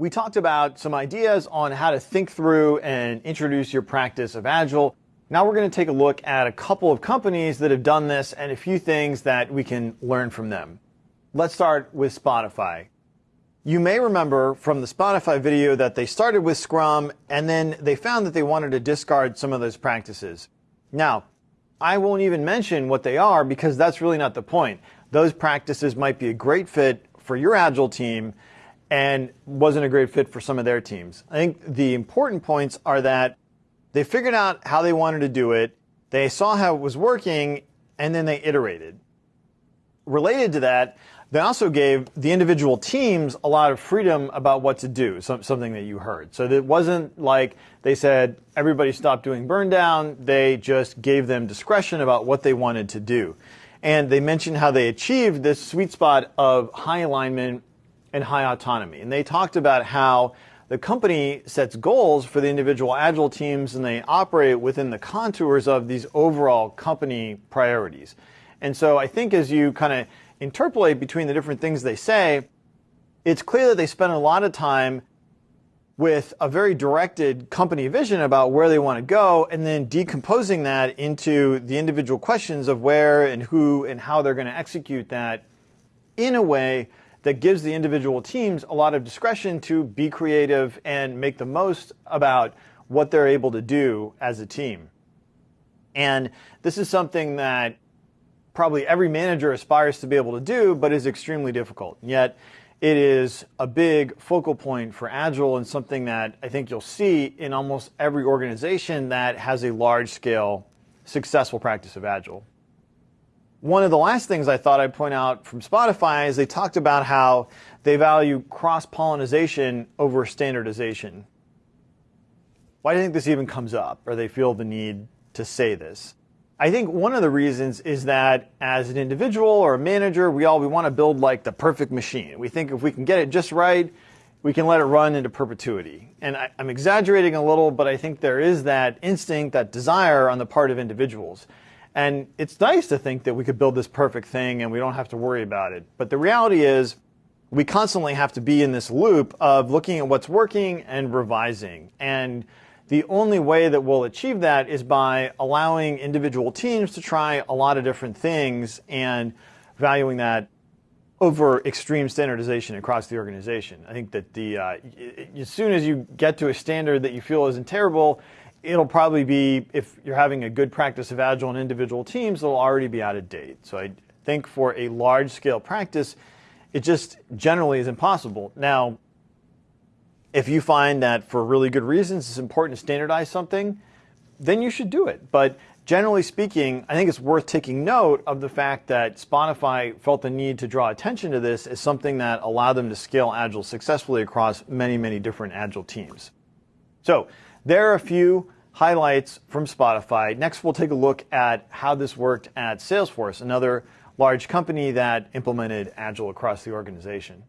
we talked about some ideas on how to think through and introduce your practice of Agile. Now we're going to take a look at a couple of companies that have done this and a few things that we can learn from them. Let's start with Spotify. You may remember from the Spotify video that they started with Scrum and then they found that they wanted to discard some of those practices. Now, I won't even mention what they are because that's really not the point. Those practices might be a great fit for your Agile team and wasn't a great fit for some of their teams. I think the important points are that they figured out how they wanted to do it, they saw how it was working, and then they iterated. Related to that, they also gave the individual teams a lot of freedom about what to do, something that you heard. So it wasn't like they said everybody stopped doing burn down, they just gave them discretion about what they wanted to do. And they mentioned how they achieved this sweet spot of high alignment and high autonomy. And they talked about how the company sets goals for the individual agile teams and they operate within the contours of these overall company priorities. And so I think as you kind of interpolate between the different things they say, it's clear that they spend a lot of time with a very directed company vision about where they want to go and then decomposing that into the individual questions of where and who and how they're going to execute that in a way that gives the individual teams a lot of discretion to be creative and make the most about what they're able to do as a team. And this is something that probably every manager aspires to be able to do, but is extremely difficult. Yet it is a big focal point for Agile and something that I think you'll see in almost every organization that has a large scale successful practice of Agile. One of the last things I thought I'd point out from Spotify is they talked about how they value cross-pollination over standardization. Why do you think this even comes up, or they feel the need to say this? I think one of the reasons is that as an individual or a manager, we all we want to build like the perfect machine. We think if we can get it just right, we can let it run into perpetuity. And I, am exaggerating a little, but I think there is that instinct, that desire on the part of individuals. And it's nice to think that we could build this perfect thing and we don't have to worry about it. But the reality is, we constantly have to be in this loop of looking at what's working and revising. And the only way that we'll achieve that is by allowing individual teams to try a lot of different things and valuing that over extreme standardization across the organization. I think that the uh, as soon as you get to a standard that you feel isn't terrible, it'll probably be, if you're having a good practice of Agile in individual teams, it'll already be out of date. So I think for a large scale practice, it just generally is impossible. Now, if you find that for really good reasons it's important to standardize something, then you should do it. But generally speaking, I think it's worth taking note of the fact that Spotify felt the need to draw attention to this as something that allowed them to scale Agile successfully across many, many different Agile teams. So there are a few highlights from Spotify. Next, we'll take a look at how this worked at Salesforce, another large company that implemented Agile across the organization.